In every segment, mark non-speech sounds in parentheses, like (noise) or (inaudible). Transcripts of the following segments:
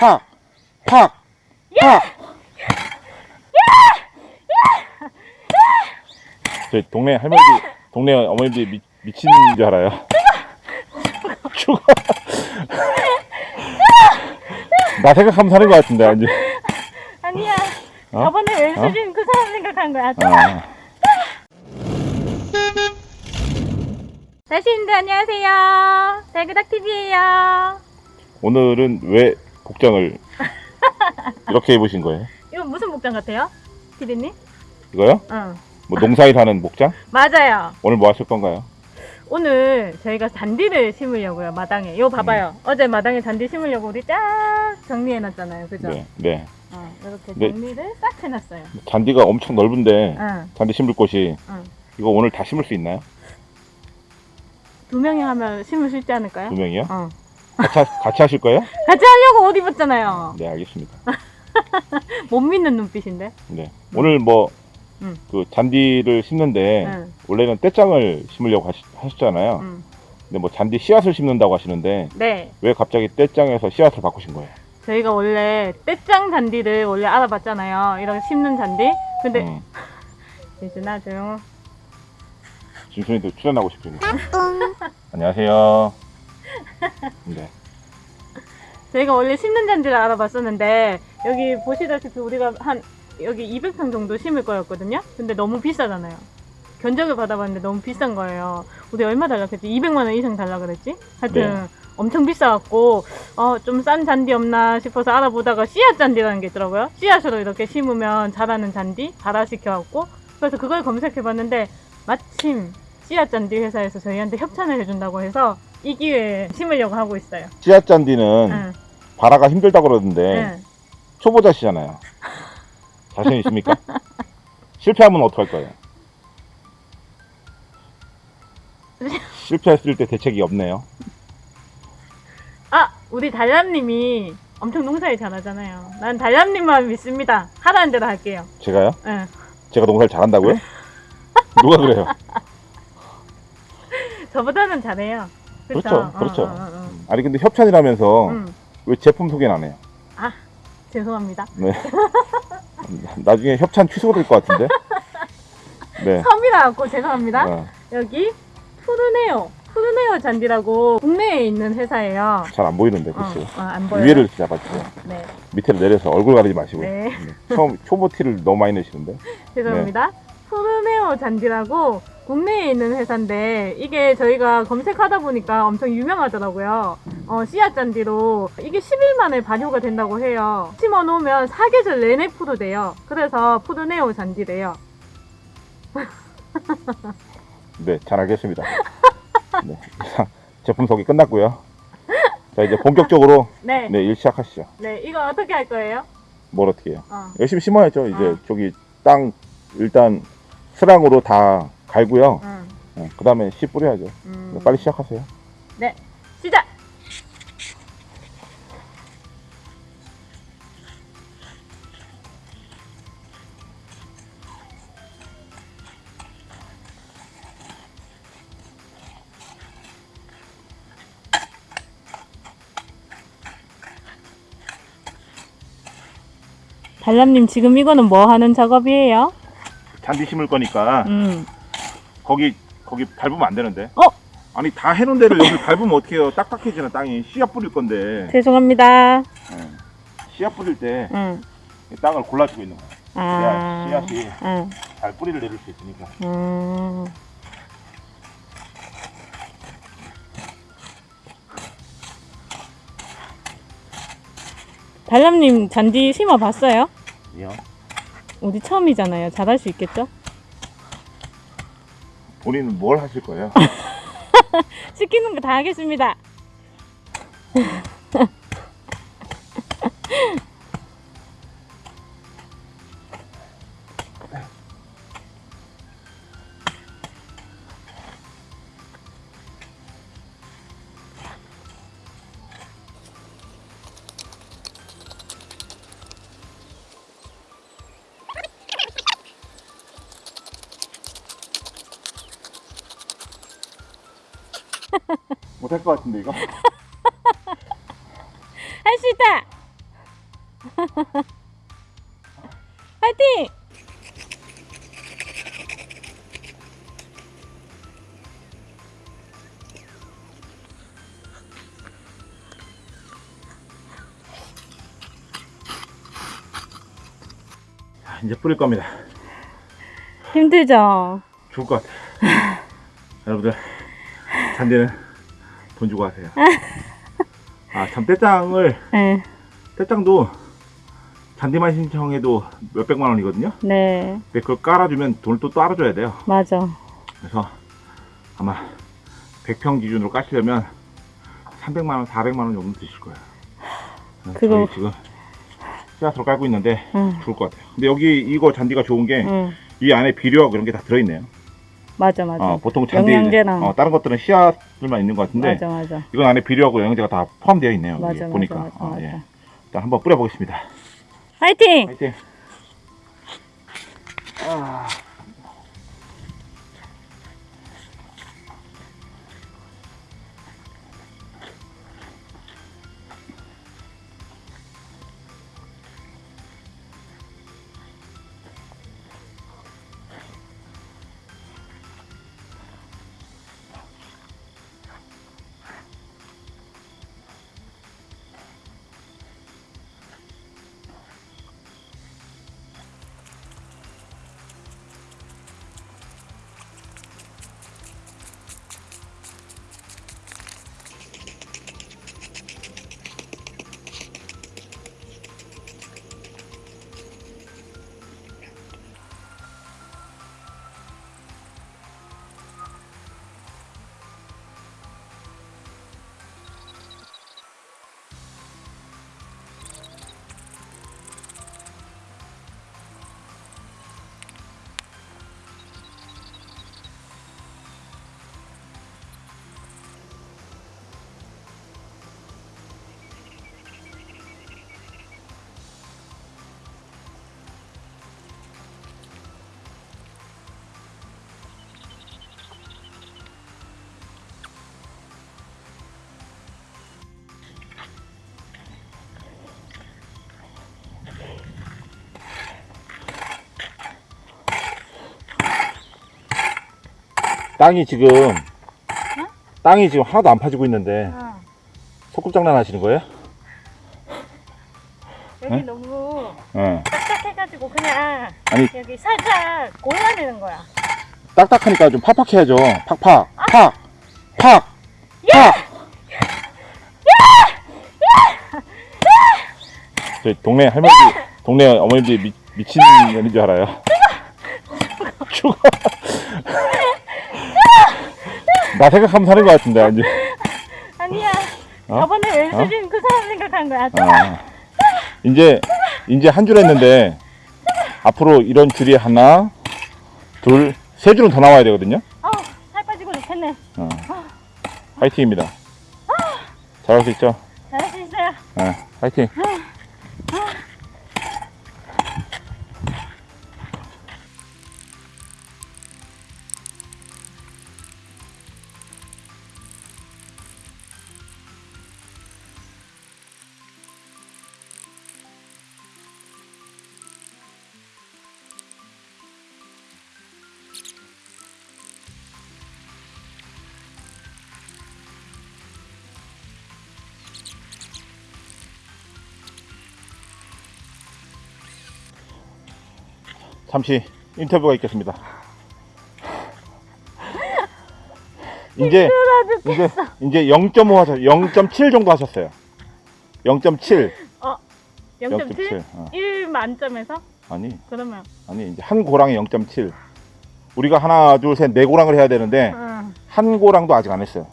팍! 팍! 팍! 저희 동네 할머니들, 동네 어머님들이 미, 미친 줄 알아요. 죽어. (laughs) 나 생각하면 사는 것 같은데, 아니. 아니야. 어? 저번에 왼수진 그 사람 생각한 거야. 아, 다시인들 안녕하세요. 달그닥TV에요. 오늘은 왜 복장을 이렇게 입으신 거예요? 이거 무슨 목장 같아요? 피디님? 이거요? 응. 뭐 농사일 하는 복장? (laughs) 맞아요. 오늘 뭐 하실 건가요? 오늘 저희가 잔디를 심으려고요, 마당에. 이거 봐봐요. 어제 마당에 잔디 심으려고 우리 딱 정리해놨잖아요. 그죠? 네, 네. 어, 이렇게 네. 정리를 딱 해놨어요. 잔디가 엄청 넓은데 응. 잔디 심을 곳이 응. 이거 오늘 다 심을 수 있나요? 두 명이 하면 심을 수 있지 않을까요? 두 명이요? 어. 같이, 하- 같이 하실 거예요? 같이 하려고 옷 입었잖아요. 네, 알겠습니다. (laughs) 못 믿는 눈빛인데. 네. 오늘 뭐, 응. 그 잔디를 심는데, 응. 원래는 떼짱을 심으려고 하시, 하셨잖아요. 응. 근데 뭐 잔디 씨앗을 심는다고 하시는데, 네. 왜 갑자기 떼짱에서 씨앗을 바꾸신 거예요? 저희가 원래 떼짱 잔디를 원래 알아봤잖아요. 이렇게 심는 잔디. 근데 음, (laughs) 예준아 조용. 진순이도 출연하고 싶으니까. 안녕하세요. 네. 저희가 원래 심는 잔디를 알아봤었는데 여기 보시다시피 우리가 한 여기 200평 정도 심을 거였거든요. 근데 너무 비싸잖아요. 견적을 받아봤는데 너무 비싼 거예요. 우리 얼마 달라 그랬지? 200만 원 이상 달라 그랬지? 하여튼 네. 엄청 비싸갖고 어, 좀 싼 잔디 없나 싶어서 알아보다가 씨앗 잔디라는 게 있더라고요. 씨앗으로 이렇게 심으면 자라는 잔디 발화시켜갖고 그래서 그걸 검색해봤는데 마침 씨앗 잔디 회사에서 저희한테 협찬을 해준다고 해서 이 기회에 심으려고 하고 있어요. 씨앗 잔디는 응, 발화가 힘들다고 그러던데, 응. 초보자시잖아요. 자신 있습니까? (laughs) 실패하면 어떡할 거예요? (laughs) 실패했을 때 대책이 없네요. 아, 우리 달람님이 엄청 농사일 잘하잖아요. 난 달람님만 믿습니다. 하라는 대로 할게요. 제가요? 응. 제가 농사를 잘한다고요? 누가 그래요? (laughs) 저보다는 잘해요. 그렇죠, 그렇죠. 어, 어, 어, 어. 아니 근데 협찬이라면서 음, 왜 제품 소개는 안 해요? 죄송합니다. 네. (laughs) 나중에 협찬 취소될 것 같은데? (laughs) 네. 섬이라 갖고 죄송합니다. 어, 여기 푸르네오. 푸르네오 잔디라고 국내에 있는 회사예요. 잘 안 보이는데? 어, 안 보여요. 위에를 잡아주세요. 네, 밑에를 내려서 얼굴 가리지 마시고. 네. 네. 처음 초보 티를 너무 많이 내시는데. (laughs) 죄송합니다. 푸르네오 잔디라고 국내에 있는 회사인데 이게 저희가 검색하다 보니까 엄청 유명하더라고요. 어, 씨앗 잔디로 이게 10일 만에 발효가 된다고 해요. 심어 놓으면 사계절 내내 푸르돼요. 그래서 푸르네오 잔디래요. (laughs) 네, 잘 알겠습니다. 네, 이상 제품 소개 끝났고요. 자 이제 본격적으로 네, (laughs) 네, 네, 일 시작하시죠. 이거 어떻게 할 거예요? 뭘 어떻게 해요? 어, 열심히 심어야죠. 이제 어. 저기 땅 일단 스랑으로 다 갈고요. 음, 그 다음에 씨 뿌려야죠. 음. 네, 빨리 시작하세요. 네, 시작! 달람님 지금 이거는 뭐 하는 작업이에요? 잔디 심을 거니까 음. 거기 거기 밟으면 안 되는데. 어? 아니 다 해놓은 데를 여기 밟으면 어떡해요? 딱딱해지는 땅이 씨앗 뿌릴 건데. 죄송합니다. 네. 씨앗 뿌릴 때 응. 이 땅을 골라주고 있는 거예요. 아. 씨앗이 응. 잘 뿌리를 내릴 수 있으니까. 음. 달람님 잔디 심어 봤어요? 요 우리 처음이잖아요. 잘할 수 있겠죠? 본인은 뭘 하실 거예요? (laughs) 시키는 거 다 하겠습니다. (laughs) 못할 것 같은데 이거? (laughs) 할 수 있다! (laughs) 파이팅! 자, 이제 뿌릴 겁니다. 힘들죠? 죽을 것 같아요. (laughs) 여러분들 잔디는 돈 주고 하세요. (laughs) 아 참 떼장을 네. 떼장도 잔디만 신청해도 몇 백만 원이거든요. 네. 근데 그걸 깔아주면 돈을 또 따라줘야 돼요. 맞아. 그래서 아마 100평 기준으로 까시려면 300만 원, 400만 원 정도 드실 거예요. 그거- 지금 씨앗으로 깔고 있는데 응. 죽을 것 같아요. 근데 여기 이거 잔디가 좋은 게이 응. 안에 비료하고 이런 게 다 들어있네요. 맞아, 맞아. 어, 보통 잔디 영양제랑. 어, 다른 것들은 씨앗들만 있는 것 같은데 맞아, 맞아. 이건 안에 비료하고 영양제가 다 포함되어 있네요. 여기 맞아, 보니까 맞아, 맞아, 어, 맞아. 예. 일단 한번 뿌려보겠습니다. 파이팅! 화이팅! 땅이 지금 땅이 지금 하나도 안 파지고 있는데 응. 소꿉장난 하시는 거예요? 여기 응? 너무 응. 딱딱해가지고 그냥 아니 여기 살짝 골라내는 거야. 딱딱하니까 좀 팍팍해야죠. 팍팍 팍 팍. 팍. 저희 동네 할머니, 동네 어머님들이 미, 미친 년인 줄 알아요. 죽어. (laughs) 나 생각하면 사는 것 같은데, 아니. 아니야. 어? 저번에 왼수진 그 사람 생각한 거야. 아, 이제 이제 한 줄 했는데 앞으로 이런 줄이 하나, 둘, 세 줄은 더 나와야 되거든요. 어, 살 빠지고 좋겠네. 어. 화이팅입니다. 잘할 수 있죠? 잘할 수 있어요. 네, 화이팅. 잠시 인터뷰가 있겠습니다. 이제 이제 이제 0.5 하셨 0.7 정도 하셨어요. 0.7. 0.7? 어. 1 만점에서? 아니 그러면 아니 이제 한 고랑에 0.7. 우리가 하나 둘 셋 네 고랑을 해야 되는데 응. 한 고랑도 아직 안 했어요.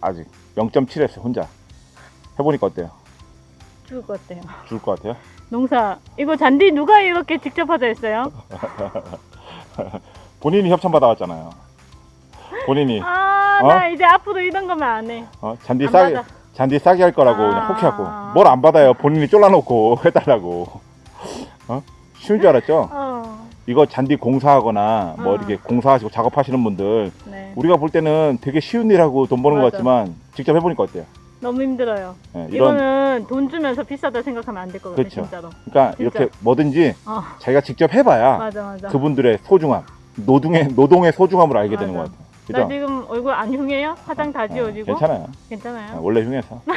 아직 0.7 했어요 혼자. 해보니까 어때요? 죽을 것 같아요. 죽을 것 같아요? 농사 이거 잔디 누가 이렇게 직접 하자 했어요? (laughs) 본인이 협찬 받아왔잖아요. 본인이 아, 어? 나 이제 앞으로 이런 거면 안 해. 어? 잔디 안 싸게 받아. 잔디 싸게 할 거라고 아. 그냥 혹해갖고 뭘 안 받아요. 본인이 쫄라놓고 (laughs) 해달라고. 어? 쉬운 줄 알았죠? 어, 이거 잔디 공사하거나 뭐 어. 이렇게 공사하시고 작업하시는 분들 네. 우리가 볼 때는 되게 쉬운 일하고 돈 버는 것 맞아. 같지만 직접 해보니까 어때요? 너무 힘들어요. 예, 이런 이거는 돈 주면서 비싸다 생각하면 안 될 것 같아요, 그쵸. 진짜로. 그러니까 진짜. 이렇게 뭐든지 어, 자기가 직접 해봐야 맞아, 맞아. 그분들의 소중함, 노동의 노동의 소중함을 알게 되는 것 맞아. 같아요. 나 그죠? 지금 얼굴 안 흉해요? 화장 다 어, 지워지고? 괜찮아요. 괜찮아요? 어, 원래 흉해서. (laughs)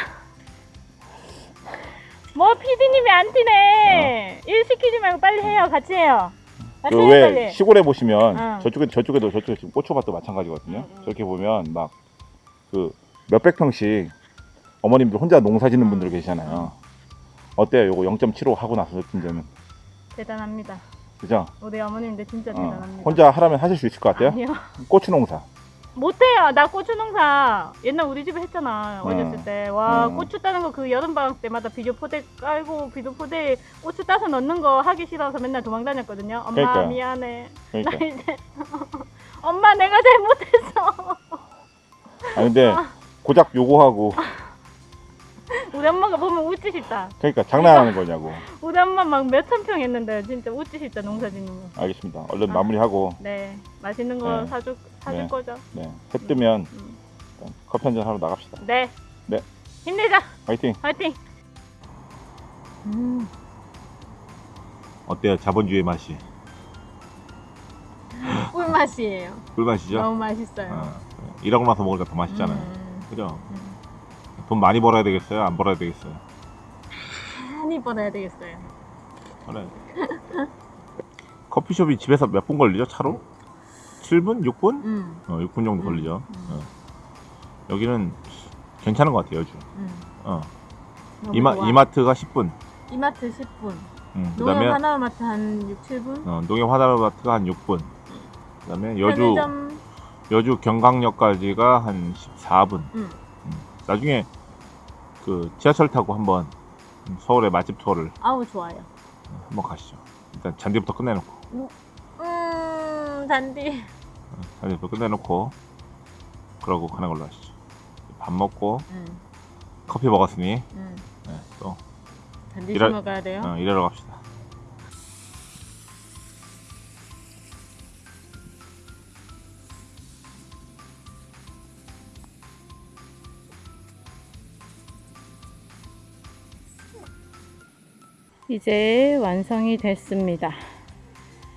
뭐 PD님이 안 뛰네. 일 시키지 말고 빨리 해요. 같이 해요. 같이 그 해요, 왜 빨리. 시골에 보시면 응. 저쪽에 저쪽에도 저쪽에 지금 고초밭도 마찬가지거든요. 응, 응. 저렇게 보면 막 그 몇백 평씩 어머님들 혼자 농사 짓는 응. 분들 계시잖아요. 어때요? 요거 0.75 하고 나서 느낀 점은 대단합니다. 그죠? 우리 어머님들 진짜 어, 대단합니다. 혼자 하라면 하실 수 있을 것 같아요. 아니요. 고추 농사. 못해요. 나 고추 농사 옛날 우리 집에 했잖아. 응. 어렸을 때. 와 응. 고추 따는 거 그 여름방학 때마다 비료 포대 깔고 비료 포대 고추 따서 넣는 거 하기 싫어서 맨날 도망 다녔거든요. 엄마 그러니까요. 미안해. 그러니까. 나 이제 (laughs) 엄마 내가 잘못했어. 아 근데 고작 요거하고 (laughs) 싶다. 그러니까 장난하는 거냐고. (laughs) 우리 엄마 막 몇천 평 했는데 진짜 웃지 싶다 농사 짓는 거. 알겠습니다. 얼른 아. 마무리하고 네 맛있는 거 네. 사줄 사줄 네. 거죠. 네, 해 뜨면 음. 일단 커피 한잔 하러 나갑시다. 네. 네. 힘내자. 화이팅. 화이팅. 음. 어때요? 자본주의 맛이? 꿀 맛이에요. (laughs) 꿀맛이죠? 너무 맛있어요. 어, 이러고 나서 먹으니까 더 맛있잖아요. 음, 그죠? 음. 돈 많이 벌어야 되겠어요? 안 벌어야 되겠어요? 많이 벌어야 되겠어요. 그래. (laughs) 커피숍이 집에서 몇 분 걸리죠? 차로? 7분? 6분? 음. 어, 6분 정도 음, 걸리죠. 음. 어. 여기는 괜찮은 것 같아요, 여주. 음. 어. 이마, 좋아. 이마트가 10분. 이마트 10분. 음, 그 농협 다음에 하나마트 한 6, 7분. 어, 농협 하나마트가 한 6분. 그 다음에 여주, 편의점 여주 경강역까지가 한 14분. 음. 나중에 그 지하철 타고 한번 서울의 맛집 투어를 아우 좋아요. 한번 가시죠. 일단 잔디부터 끝내놓고. 음 잔디. 잔디부터 끝내놓고 그러고 가는 걸로 하시죠. 밥 먹고 음, 커피 먹었으니 음. 네, 또 잔디 심어 가야 돼요. 어, 일하러 갑시다. 이제 완성이 됐습니다.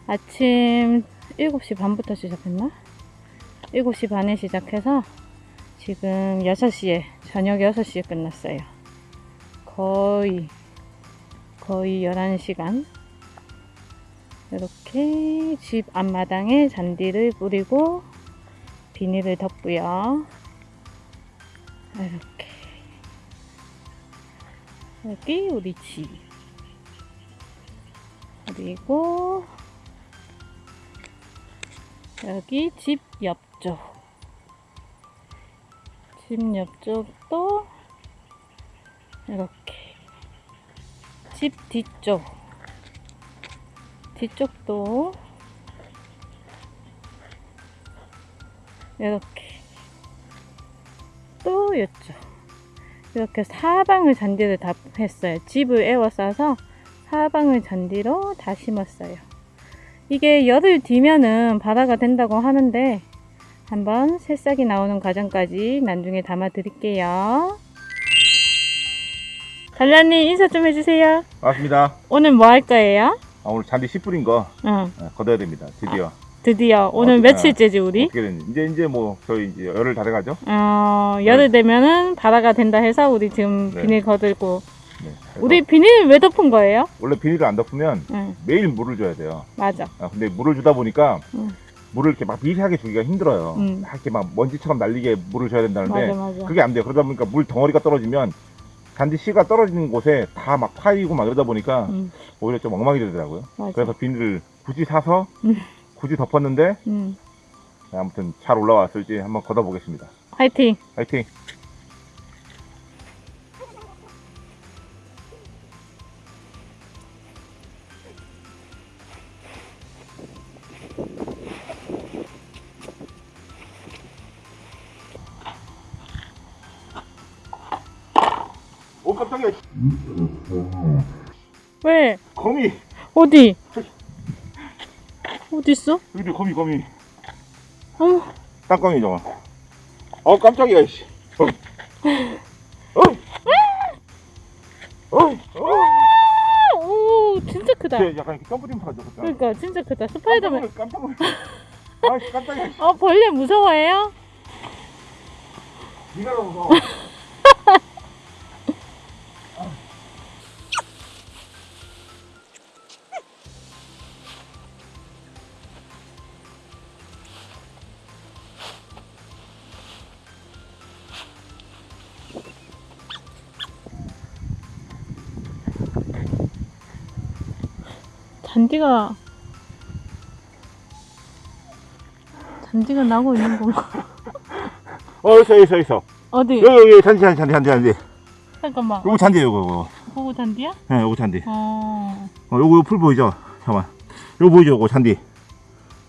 아침 7시 반부터 시작했나? 7시 반에 시작해서 지금 6시에, 저녁 6시에 끝났어요. 거의, 거의 11시간. 이렇게 집 앞마당에 잔디를 뿌리고 비닐을 덮고요. 이렇게. 여기 우리 집. 그리고 여기 집 옆쪽. 집 옆쪽도 이렇게. 집 뒤쪽. 뒤쪽도 이렇게. 또 이쪽. 이렇게 사방을 잔디를 다 했어요. 집을 에워싸서 사방을 잔디로 다 심었어요. 이게 열을 뒤면은 발화가 된다고 하는데 한번 새싹이 나오는 과정까지 나중에 담아 드릴게요. 달라님 인사 좀 해주세요. 맞습니다. 오늘 뭐 할 거예요? 아, 오늘 잔디 씨 뿌린 거 응, 네, 걷어야 됩니다. 드디어. 드디어 오늘 어, 며칠째지 우리? 어떻게 됐는지. 이제 이제 뭐 저희 이제 열흘 다 돼가죠. 어, 열을 되면은 발화가 된다 해서 우리 지금 네. 비닐 거들고 네, 우리 비닐 왜 덮은 거예요? 원래 비닐을 안 덮으면 응, 매일 물을 줘야 돼요. 맞아. 아, 근데 물을 주다 보니까 응. 물을 이렇게 막 미세하게 주기가 힘들어요. 응. 막 이렇게 막 먼지처럼 날리게 물을 줘야 된다는데 맞아, 맞아. 그게 안 돼요. 그러다 보니까 물 덩어리가 떨어지면 잔디 씨가 떨어지는 곳에 다 막 파이고 막 이러다 보니까 응, 오히려 좀 엉망이 되더라고요. 맞아. 그래서 비닐을 굳이 사서 음. 굳이 덮었는데 응. 아무튼 잘 올라왔을지 한번 걷어보겠습니다. 화이팅! 화이팅! 왜? 거미 어디? 어디 있어? 여기 거미 거미 어머, 땅거미 저거 어 깜짝이야 씨 어. 어. 어이, 오, 진짜 크다. 쟤 약간 이렇게 타죠, 그죠? 그러니까 진짜 크다. 스파이더맨. 깜짝 놀랐. 아, 깜짝이야. 어, 벌레 무서워해요? 네가 너무 잔디가 잔디가 나고 있는 건가? 어, 있어, 있어, 있어. 어디? 여기, 여기, 잔디, 잔디, 잔디, 잔디, 잔디. 잠깐만. 요거 잔디에요, 요거, 요거. 보고 잔디야? 예, 요거 잔디. 어. 어, 요거, 요거 풀 보이죠? 잠깐만. 요거 보이죠, 요거 잔디.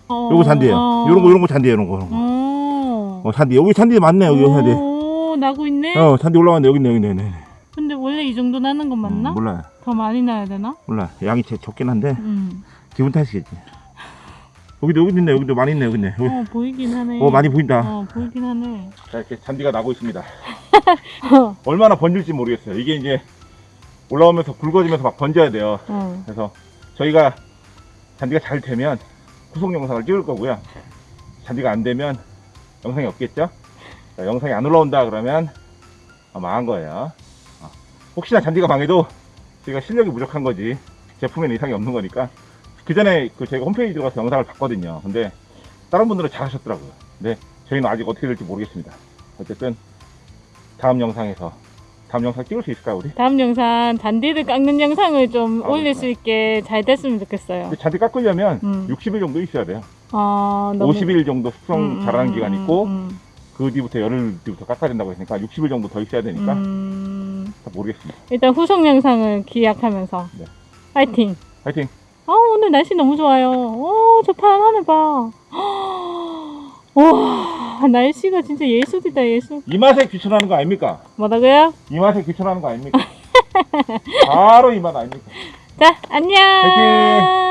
어. 요거 잔디에요. 어. 요런 거, 요런 거 잔디에요, 요런 거. 요런 거. 어. 어, 잔디. 여기 잔디 맞네, 여기 잔디. 오, 나고 있네. 어, 잔디 여기 있네, 여기 있네, 여기 있네. 근데 원래 이 정도 나는 건 맞나? 음, 몰라요. 더 많이 나야 되나? 몰라. 양이 제- 적긴 한데, 음. 기분 탓이겠지. 여기도, 여기도 있네, 여기도 많이 있네, 여기 있네. 여기. 어, 보이긴 하네. 어, 많이 보인다. 어, 보이긴 하네. 자, 이렇게 잔디가 나고 있습니다. (laughs) 얼마나 번질지 모르겠어요. 이게 이제 올라오면서 굵어지면서 막 번져야 돼요. 어. 그래서 저희가 잔디가 잘 되면 후속 영상을 찍을 거고요. 잔디가 안 되면 영상이 없겠죠? 자, 영상이 안 올라온다 그러면 아, 망한 거예요. 어, 혹시나 잔디가 망해도 저희가 실력이 부족한 거지 제품에는 이상이 없는 거니까 그 전에 그 저희가 홈페이지 들어가서 영상을 봤거든요. 근데 다른 분들은 잘 하셨더라고요. 근데 저희는 아직 어떻게 될지 모르겠습니다. 어쨌든 다음 영상에서 다음 영상 찍을 수 있을까요 우리? 다음 영상 잔디를 깎는 영상을 좀 아, 올릴 그렇구나. 수 있게 잘 됐으면 좋겠어요. 잔디 깎으려면 음. 60일 정도 있어야 돼요. 아, 너무 50일 정도 숙성 음, 자라는 음, 기간 음, 있고 음, 그 뒤부터 열흘 뒤부터 깎아야 된다고 했으니까 60일 정도 더 있어야 되니까 음, 잘 모르겠습니다. 일단 후속 영상을 기약하면서 네. 파이팅. 화이팅! 아 오늘 날씨 너무 좋아요. 오, 저 파란 하늘 봐. 와, 날씨가 진짜 예술이다 예술. 이 맛에 귀천하는 거 아닙니까? 뭐라고요? 이 맛에 귀천하는 거 아닙니까? 바로 이 맛 아닙니까? (laughs) 자, 안녕. 파이팅!